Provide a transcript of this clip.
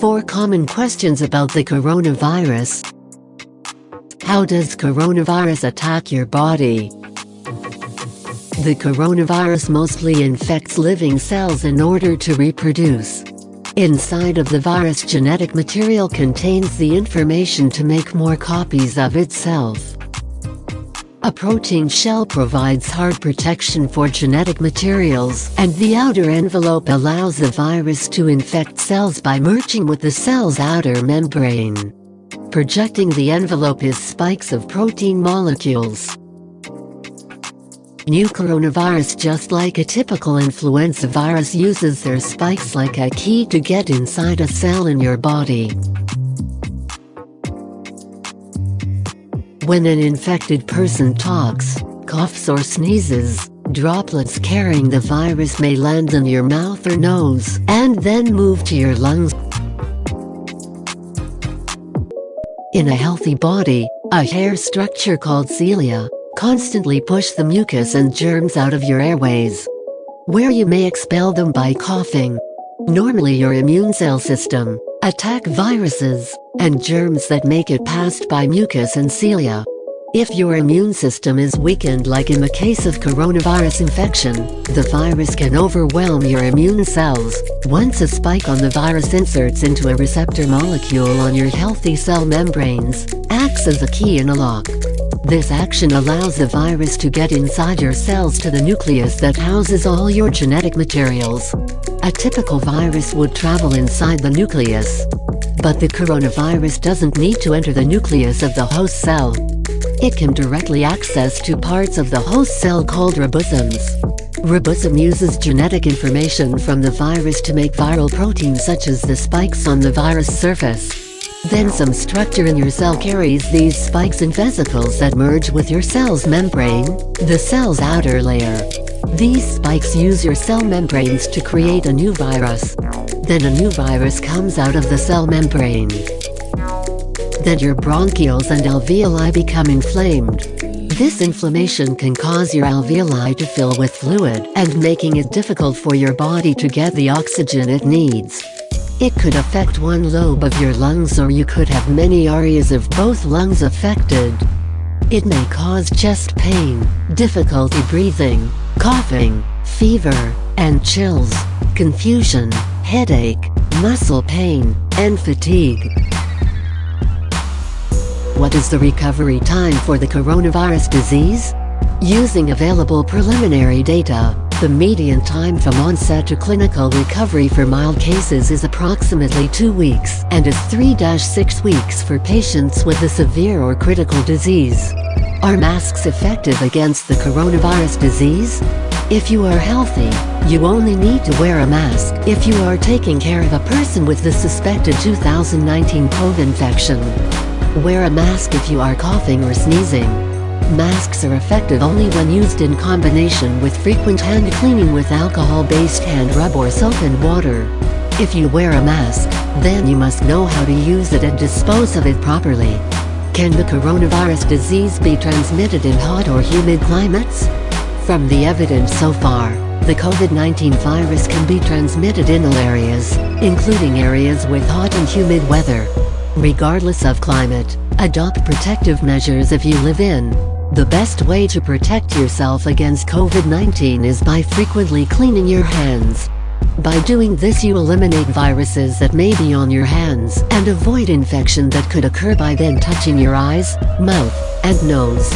4 common questions about the coronavirus. How does coronavirus attack your body? The coronavirus mostly infects living cells in order to reproduce. Inside of the virus genetic material contains the information to make more copies of itself. A protein shell provides hard protection for genetic materials, and the outer envelope allows the virus to infect cells by merging with the cell's outer membrane. Projecting the envelope is spikes of protein molecules. New coronavirus just like a typical influenza virus uses their spikes like a key to get inside a cell in your body. When an infected person talks, coughs or sneezes, droplets carrying the virus may land in your mouth or nose, and then move to your lungs. In a healthy body, a hair structure called cilia, constantly push the mucus and germs out of your airways, where you may expel them by coughing. Normally your immune cell system, attack viruses, and germs that make it passed by mucus and cilia. If your immune system is weakened like in the case of coronavirus infection, the virus can overwhelm your immune cells. Once a spike on the virus inserts into a receptor molecule on your healthy cell membranes, acts as a key in a lock. This action allows the virus to get inside your cells to the nucleus that houses all your genetic materials. A typical virus would travel inside the nucleus. But the coronavirus doesn't need to enter the nucleus of the host cell. It can directly access to parts of the host cell called ribosomes. Ribosome uses genetic information from the virus to make viral proteins such as the spikes on the virus surface. Then some structure in your cell carries these spikes and vesicles that merge with your cell's membrane, the cell's outer layer. These spikes use your cell membranes to create a new virus. Then a new virus comes out of the cell membrane. Then your bronchioles and alveoli become inflamed. This inflammation can cause your alveoli to fill with fluid and making it difficult for your body to get the oxygen it needs. It could affect one lobe of your lungs or you could have many areas of both lungs affected. It may cause chest pain, difficulty breathing, coughing, fever, and chills, confusion, headache, muscle pain, and fatigue. What is the recovery time for the coronavirus disease? Using available preliminary data, the median time from onset to clinical recovery for mild cases is approximately 2 weeks and is 3-6 weeks for patients with a severe or critical disease. Are masks effective against the coronavirus disease? If you are healthy, you only need to wear a mask if you are taking care of a person with the suspected 2019 COVID infection. Wear a mask if you are coughing or sneezing. Masks are effective only when used in combination with frequent hand cleaning with alcohol-based hand rub or soap and water. If you wear a mask, then you must know how to use it and dispose of it properly. Can the coronavirus disease be transmitted in hot or humid climates? From the evidence so far, the COVID-19 virus can be transmitted in all areas, including areas with hot and humid weather. Regardless of climate, adopt protective measures if you live in, the best way to protect yourself against COVID-19 is by frequently cleaning your hands. By doing this you eliminate viruses that may be on your hands and avoid infection that could occur by then touching your eyes, mouth, and nose.